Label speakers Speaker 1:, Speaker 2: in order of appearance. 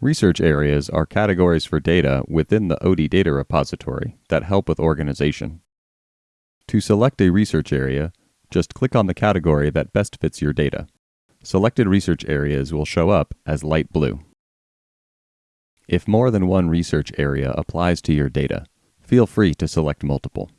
Speaker 1: Research areas are categories for data within the OD data repository that help with organization. To select a research area, just click on the category that best fits your data. Selected research areas will show up as light blue. If more than one research area applies to your data, feel free to select multiple.